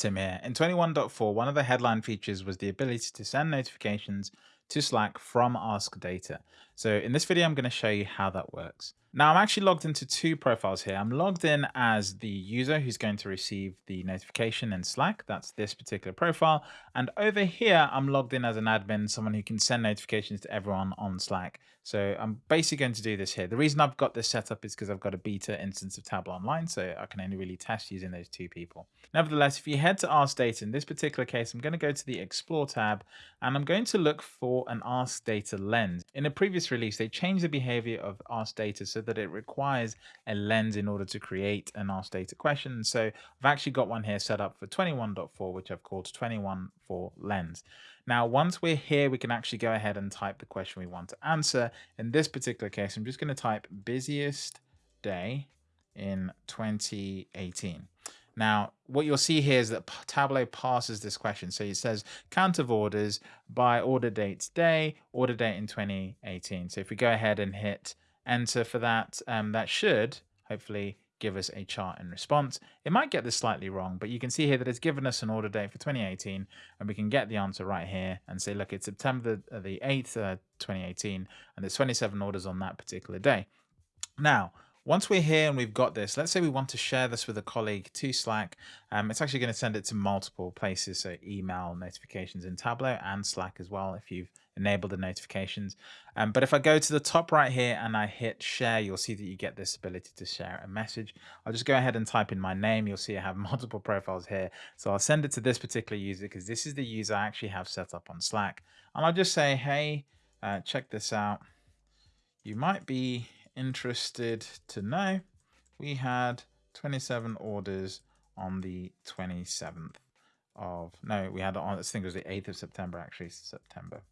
Tim here. In 21.4, one of the headline features was the ability to send notifications to Slack from Ask Data. So in this video, I'm going to show you how that works. Now I'm actually logged into two profiles here. I'm logged in as the user who's going to receive the notification in Slack. That's this particular profile. And over here, I'm logged in as an admin, someone who can send notifications to everyone on Slack. So I'm basically going to do this here. The reason I've got this set up is because I've got a beta instance of Tableau Online, so I can only really test using those two people. Nevertheless, if you head to Ask Data, in this particular case, I'm going to go to the Explore tab, and I'm going to look for an Ask Data lens. In a previous release, they changed the behavior of Ask Data so that it requires a lens in order to create an Ask Data question. So I've actually got one here set up for 21.4, which I've called 21 for lens. Now, once we're here, we can actually go ahead and type the question we want to answer. In this particular case, I'm just going to type busiest day in 2018. Now, what you'll see here is that Tableau parses this question. So it says count of orders by order date today, order date in 2018. So if we go ahead and hit enter for that, um, that should hopefully give us a chart in response. It might get this slightly wrong, but you can see here that it's given us an order date for 2018, and we can get the answer right here and say, look, it's September the 8th, uh, 2018, and there's 27 orders on that particular day. Now, once we're here and we've got this, let's say we want to share this with a colleague to Slack. Um, it's actually going to send it to multiple places, so email notifications in Tableau and Slack as well if you've enable the notifications. Um, but if I go to the top right here and I hit share, you'll see that you get this ability to share a message. I'll just go ahead and type in my name. You'll see I have multiple profiles here. So I'll send it to this particular user because this is the user I actually have set up on Slack. And I'll just say, hey, uh, check this out. You might be interested to know we had 27 orders on the 27th of no we had on think it was the 8th of September actually September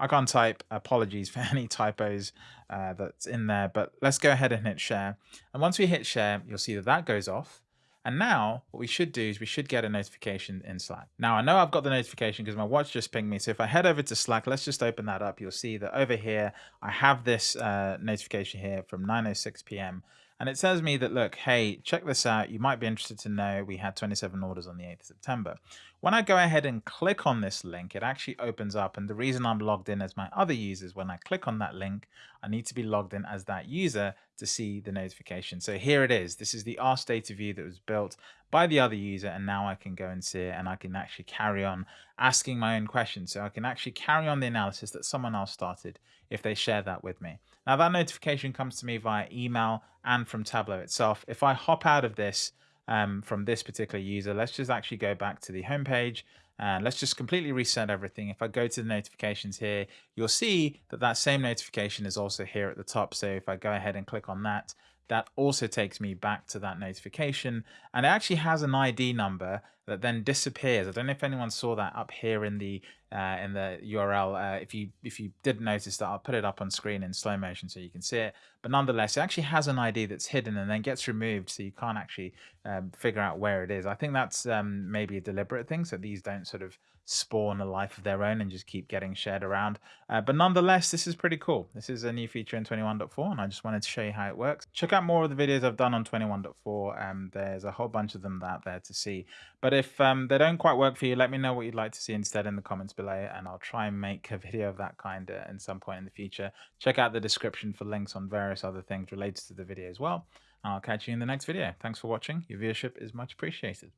I can't type. Apologies for any typos uh, that's in there, but let's go ahead and hit share. And once we hit share, you'll see that that goes off. And now what we should do is we should get a notification in Slack. Now I know I've got the notification because my watch just pinged me. So if I head over to Slack, let's just open that up. You'll see that over here, I have this uh, notification here from 9.06 p.m. And it says me that, look, hey, check this out. You might be interested to know we had 27 orders on the 8th of September. When I go ahead and click on this link, it actually opens up. And the reason I'm logged in as my other users, when I click on that link, I need to be logged in as that user to see the notification. So here it is. This is the Ask Data view that was built by the other user. And now I can go and see it and I can actually carry on asking my own questions. So I can actually carry on the analysis that someone else started if they share that with me. Now that notification comes to me via email and from Tableau itself. If I hop out of this, um, from this particular user. Let's just actually go back to the home page and let's just completely reset everything. If I go to the notifications here, you'll see that that same notification is also here at the top. So if I go ahead and click on that, that also takes me back to that notification and it actually has an ID number that then disappears. I don't know if anyone saw that up here in the uh, in the URL. Uh, if you if you didn't notice that, I'll put it up on screen in slow motion so you can see it. But nonetheless, it actually has an ID that's hidden and then gets removed, so you can't actually um, figure out where it is. I think that's um, maybe a deliberate thing, so these don't sort of spawn a life of their own and just keep getting shared around. Uh, but nonetheless, this is pretty cool. This is a new feature in 21.4, and I just wanted to show you how it works. Check out more of the videos I've done on 21.4. Um, there's a whole bunch of them out there to see. But if um, they don't quite work for you, let me know what you'd like to see instead in the comments below, and I'll try and make a video of that kind uh, some point in the future. Check out the description for links on various other things related to the video as well. I'll catch you in the next video. Thanks for watching. Your viewership is much appreciated.